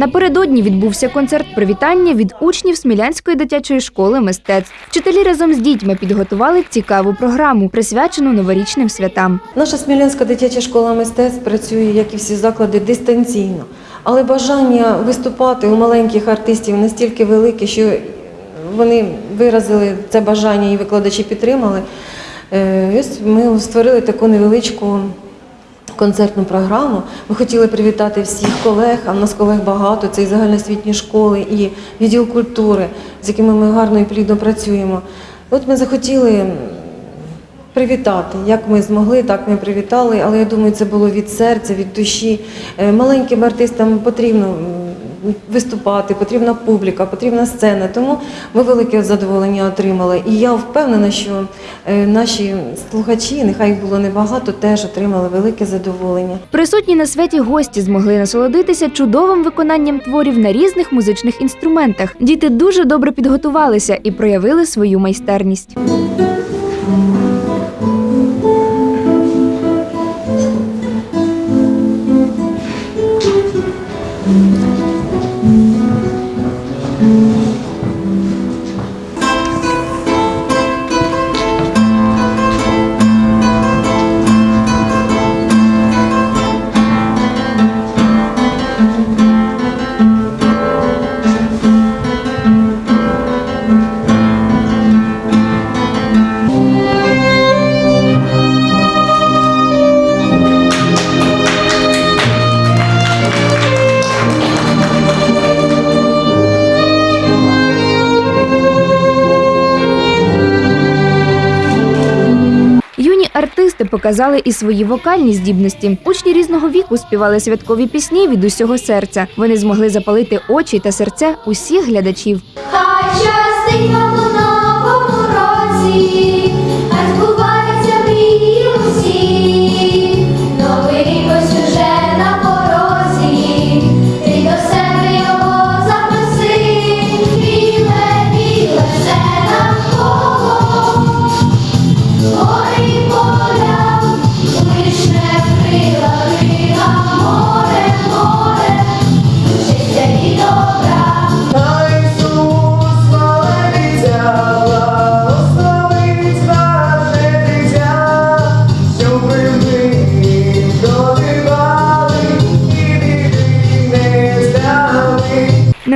Напередодні відбувся концерт привітання від учнів Смілянської дитячої школи мистецтв. Вчителі разом з дітьми підготували цікаву програму, присвячену новорічним святам. Наша Смілянська дитяча школа мистецтв працює, як і всі заклади, дистанційно. Але бажання виступати у маленьких артистів настільки велике, що вони виразили це бажання і викладачі підтримали. Е, ось Ми створили таку невеличку концертну програму. Ми хотіли привітати всіх колег, а в нас колег багато, це і загальноосвітні школи, і відділ культури, з якими ми гарно і плідно працюємо. От ми захотіли привітати. Як ми змогли, так ми привітали, але я думаю, це було від серця, від душі. Е, Маленьким артистам потрібно виступати, потрібна публіка, потрібна сцена. Тому ми велике задоволення отримали. І я впевнена, що е, наші слухачі, нехай їх було небагато, теж отримали велике задоволення. Присутні на святі гості змогли насолодитися чудовим виконанням творів на різних музичних інструментах. Діти дуже добре підготувалися і проявили свою майстерність. Показали і свої вокальні здібності. Учні різного віку співали святкові пісні від усього серця. Вони змогли запалити очі та серця усіх глядачів. Хай щастить вам. Новий ось уже на порозі,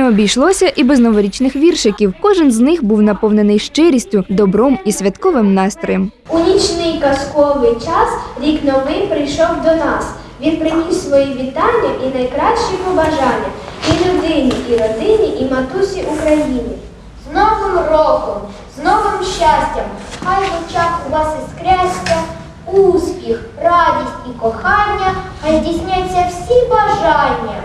Обійшлося і без новорічних віршиків. Кожен з них був наповнений щирістю, добром і святковим настроєм. У нічний казковий час рік новий прийшов до нас. Він приніс свої вітання і найкращі побажання і людині, і родині, і матусі Україні. З Новим роком, з новим щастям, хай в очах у вас іскряться успіх, радість і кохання, хай здійсняться всі бажання.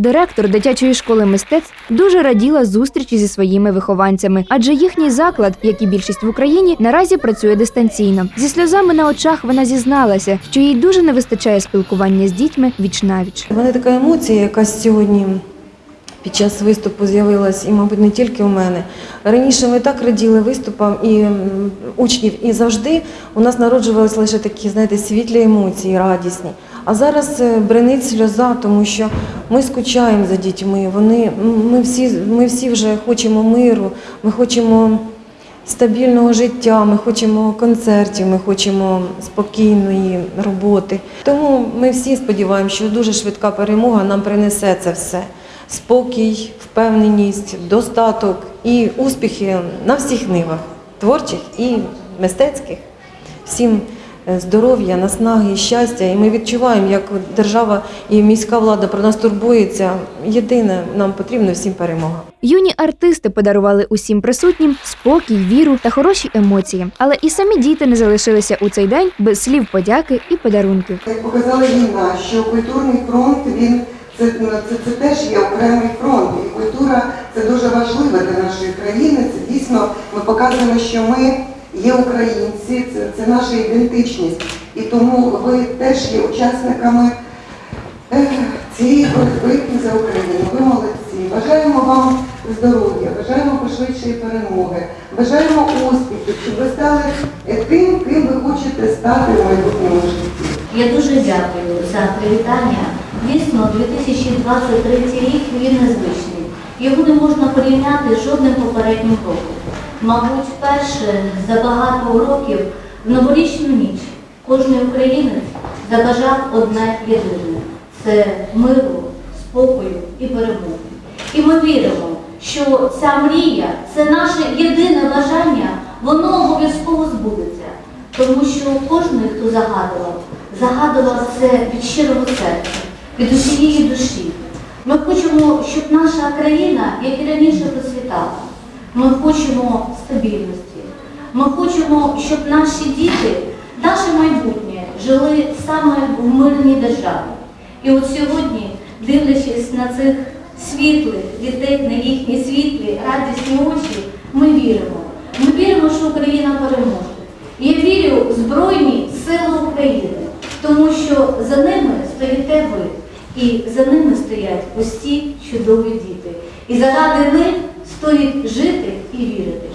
Директор дитячої школи мистецтв дуже раділа зустрічі зі своїми вихованцями, адже їхній заклад, як і більшість в Україні, наразі працює дистанційно. Зі сльозами на очах вона зізналася, що їй дуже не вистачає спілкування з дітьми віч навіч. У мене така емоція, яка сьогодні під час виступу з'явилась, і, мабуть, не тільки у мене. Раніше ми так раділи виступам і учнів, і завжди у нас народжувалися лише такі, знаєте, світлі емоції, радісні. А зараз е, бренить сльоза, тому що ми скучаємо за дітьми. Вони, ми, всі, ми всі вже хочемо миру, ми хочемо стабільного життя, ми хочемо концертів, ми хочемо спокійної роботи. Тому ми всі сподіваємося, що дуже швидка перемога нам принесе це все. Спокій, впевненість, достаток і успіхи на всіх нивах творчих і мистецьких. Всім здоров'я, наснаги щастя. І ми відчуваємо, як держава і міська влада про нас турбується. Єдине, нам потрібно всім перемога. Юні артисти подарували усім присутнім спокій, віру та хороші емоції. Але і самі діти не залишилися у цей день без слів подяки і подарунків. Як показала війна, що культурний фронт він це, це, це теж є окремий фронт, і культура це дуже важливо для нашої країни. Це дійсно ми показуємо, що ми є українці, це, це наша ідентичність. І тому ви теж є учасниками е, цієї боротьби за Україну. Ви молодці. Бажаємо вам здоров'я, бажаємо пошвидшої перемоги, бажаємо успіхів, щоб ви стали е, тим, ким ви хочете стати в майбутньому житті. Я дуже дякую за привітання Дійсно, 2023 рік він незвичний. Його не можна порівняти з жодним попереднім роком. Мабуть, вперше за багато років в новорічну ніч кожен українець забажав одне єдине це миру, спокою і перемоги. І ми віримо, що ця мрія це наше єдине бажання, воно обов'язково збудеться. Тому що кожен, хто загадував, загадував це від щирого серця, від усієї душі. Ми хочемо, щоб наша країна, як і раніше, процвітала. Ми хочемо стабільності. Ми хочемо, щоб наші діти, наше майбутнє жили саме в мирній державі. І от сьогодні, дивлячись на цих світлих дітей, на їхні світлі, радісні очі, ми віримо. Ми віримо, що Україна переможе. Я вірю в Збройні Сили України, тому що за ними стоїте ви, і за ними стоять ці чудові діти. І заради них стоїть жити і вірити.